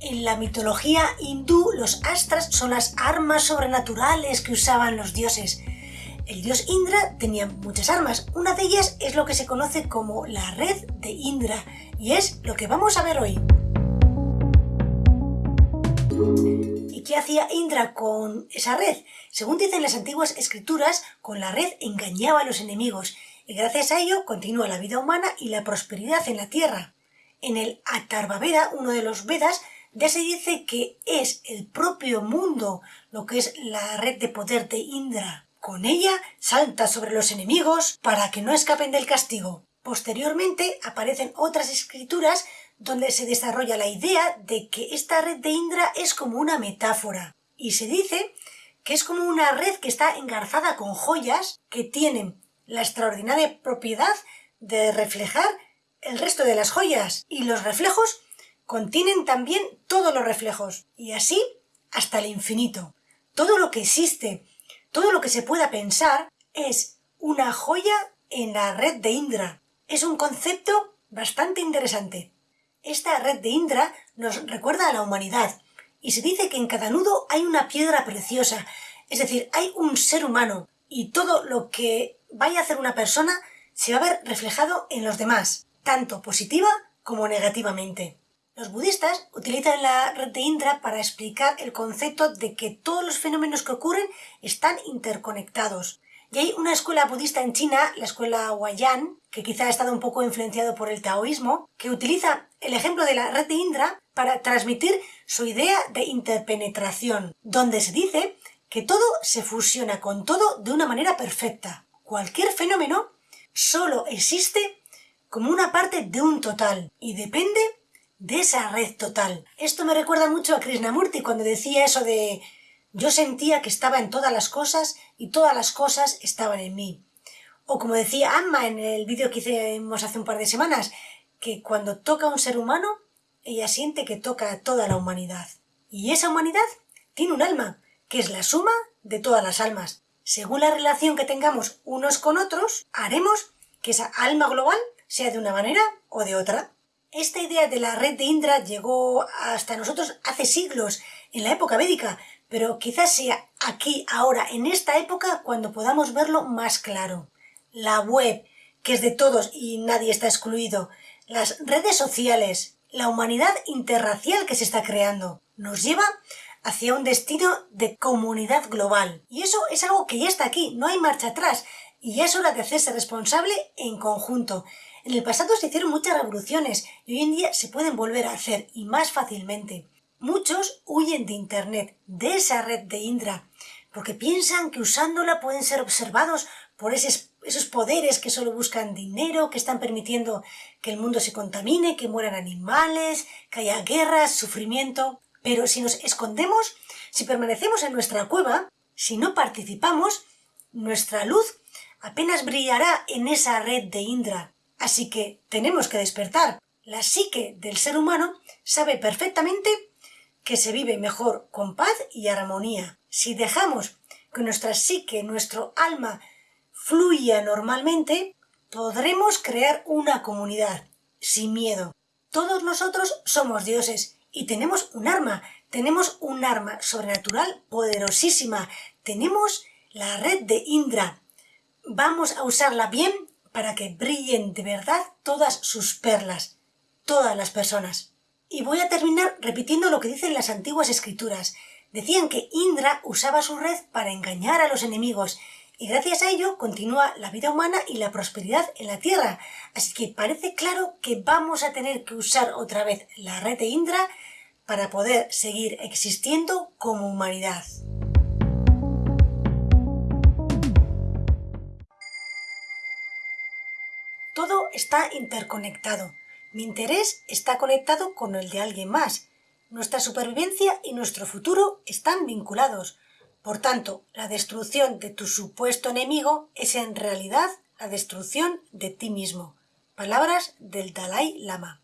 En la mitología hindú, los astras son las armas sobrenaturales que usaban los dioses. El dios Indra tenía muchas armas. Una de ellas es lo que se conoce como la red de Indra, y es lo que vamos a ver hoy. ¿Y qué hacía Indra con esa red? Según dicen las antiguas escrituras, con la red engañaba a los enemigos, y gracias a ello continúa la vida humana y la prosperidad en la tierra. En el Atharvaveda, uno de los Vedas, ya se dice que es el propio mundo lo que es la red de poder de Indra. Con ella salta sobre los enemigos para que no escapen del castigo. Posteriormente aparecen otras escrituras donde se desarrolla la idea de que esta red de Indra es como una metáfora. Y se dice que es como una red que está engarzada con joyas que tienen la extraordinaria propiedad de reflejar el resto de las joyas. Y los reflejos contienen también todos los reflejos. Y así hasta el infinito. Todo lo que existe, todo lo que se pueda pensar es una joya en la red de Indra. Es un concepto bastante interesante. Esta red de Indra nos recuerda a la humanidad y se dice que en cada nudo hay una piedra preciosa, es decir, hay un ser humano y todo lo que vaya a hacer una persona se va a ver reflejado en los demás, tanto positiva como negativamente. Los budistas utilizan la red de Indra para explicar el concepto de que todos los fenómenos que ocurren están interconectados. Y hay una escuela budista en China, la escuela Huayan, que quizá ha estado un poco influenciado por el taoísmo, que utiliza el ejemplo de la red de Indra para transmitir su idea de interpenetración, donde se dice que todo se fusiona con todo de una manera perfecta. Cualquier fenómeno solo existe como una parte de un total y depende de esa red total. Esto me recuerda mucho a Krishnamurti cuando decía eso de yo sentía que estaba en todas las cosas y todas las cosas estaban en mí. O como decía Amma en el vídeo que hicimos hace un par de semanas, que cuando toca a un ser humano, ella siente que toca a toda la humanidad. Y esa humanidad tiene un alma, que es la suma de todas las almas. Según la relación que tengamos unos con otros, haremos que esa alma global sea de una manera o de otra. Esta idea de la red de Indra llegó hasta nosotros hace siglos, en la época védica, pero quizás sea aquí, ahora, en esta época, cuando podamos verlo más claro. La web, que es de todos y nadie está excluido, las redes sociales, la humanidad interracial que se está creando, nos lleva hacia un destino de comunidad global. Y eso es algo que ya está aquí, no hay marcha atrás, y ya es hora de hacerse responsable en conjunto. En el pasado se hicieron muchas revoluciones y hoy en día se pueden volver a hacer y más fácilmente. Muchos huyen de Internet, de esa red de Indra, porque piensan que usándola pueden ser observados por esos, esos poderes que solo buscan dinero, que están permitiendo que el mundo se contamine, que mueran animales, que haya guerras, sufrimiento. Pero si nos escondemos, si permanecemos en nuestra cueva, si no participamos, nuestra luz apenas brillará en esa red de Indra. Así que tenemos que despertar. La psique del ser humano sabe perfectamente que se vive mejor con paz y armonía. Si dejamos que nuestra psique, nuestro alma, fluya normalmente, podremos crear una comunidad sin miedo. Todos nosotros somos dioses y tenemos un arma, tenemos un arma sobrenatural poderosísima, tenemos la red de Indra. Vamos a usarla bien para que brillen de verdad todas sus perlas, todas las personas. Y voy a terminar repitiendo lo que dicen las antiguas escrituras. Decían que Indra usaba su red para engañar a los enemigos y gracias a ello continúa la vida humana y la prosperidad en la Tierra. Así que parece claro que vamos a tener que usar otra vez la red de Indra para poder seguir existiendo como humanidad. Está interconectado. Mi interés está conectado con el de alguien más. Nuestra supervivencia y nuestro futuro están vinculados. Por tanto, la destrucción de tu supuesto enemigo es en realidad la destrucción de ti mismo. Palabras del Dalai Lama.